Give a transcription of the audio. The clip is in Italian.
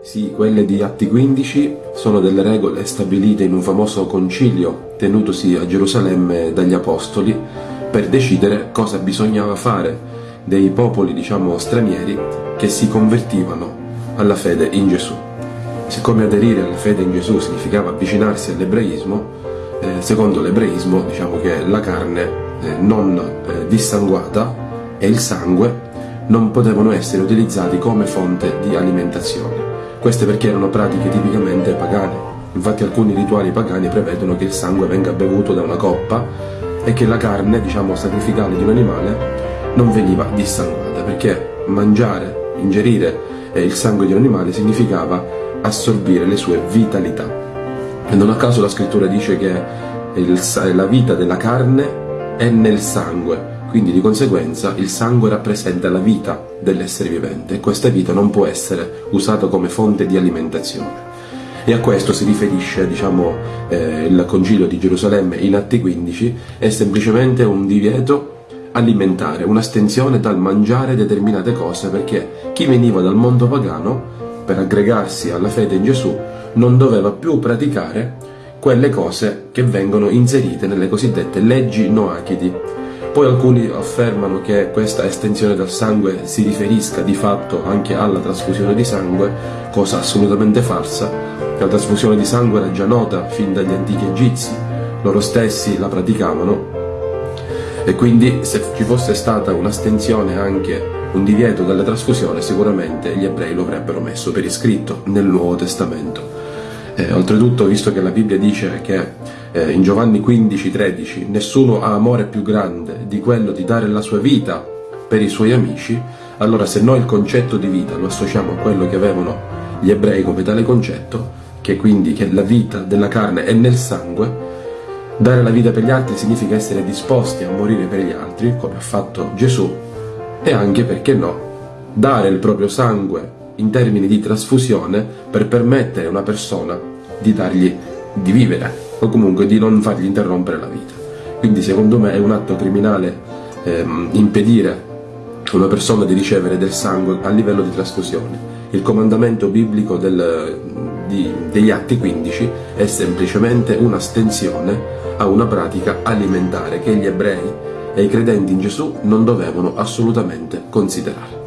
Sì, quelle di Atti 15 sono delle regole stabilite in un famoso concilio tenutosi a Gerusalemme dagli Apostoli per decidere cosa bisognava fare dei popoli, diciamo, stranieri che si convertivano alla fede in Gesù. Siccome aderire alla fede in Gesù significava avvicinarsi all'ebraismo, eh, secondo l'ebraismo diciamo che la carne eh, non eh, dissanguata e il sangue non potevano essere utilizzati come fonte di alimentazione. Queste perché erano pratiche tipicamente pagane. Infatti alcuni rituali pagani prevedono che il sangue venga bevuto da una coppa e che la carne, diciamo, sacrificale di un animale non veniva dissanguata, perché mangiare, ingerire eh, il sangue di un animale significava assorbire le sue vitalità. E non a caso la scrittura dice che il, la vita della carne è nel sangue, quindi di conseguenza il sangue rappresenta la vita dell'essere vivente e questa vita non può essere usata come fonte di alimentazione. E a questo si riferisce diciamo, eh, il Concilio di Gerusalemme in Atti 15, è semplicemente un divieto alimentare, un'astensione dal mangiare determinate cose perché chi veniva dal mondo pagano per aggregarsi alla fede in Gesù non doveva più praticare quelle cose che vengono inserite nelle cosiddette leggi noachidi, poi alcuni affermano che questa estensione del sangue si riferisca di fatto anche alla trasfusione di sangue, cosa assolutamente falsa. La trasfusione di sangue era già nota fin dagli antichi egizi, loro stessi la praticavano e quindi se ci fosse stata un'astensione anche un divieto dalla trasfusione sicuramente gli ebrei lo avrebbero messo per iscritto nel Nuovo Testamento. Eh, oltretutto, visto che la Bibbia dice che eh, in Giovanni 15:13 nessuno ha amore più grande di quello di dare la sua vita per i suoi amici, allora se noi il concetto di vita lo associamo a quello che avevano gli ebrei come tale concetto, che quindi che la vita della carne è nel sangue, dare la vita per gli altri significa essere disposti a morire per gli altri, come ha fatto Gesù, e anche, perché no, dare il proprio sangue in termini di trasfusione per permettere a una persona di dargli di vivere o comunque di non fargli interrompere la vita. Quindi secondo me è un atto criminale ehm, impedire a una persona di ricevere del sangue a livello di trasfusione. Il comandamento biblico del, di, degli Atti 15 è semplicemente un'astensione a una pratica alimentare che gli ebrei e i credenti in Gesù non dovevano assolutamente considerare.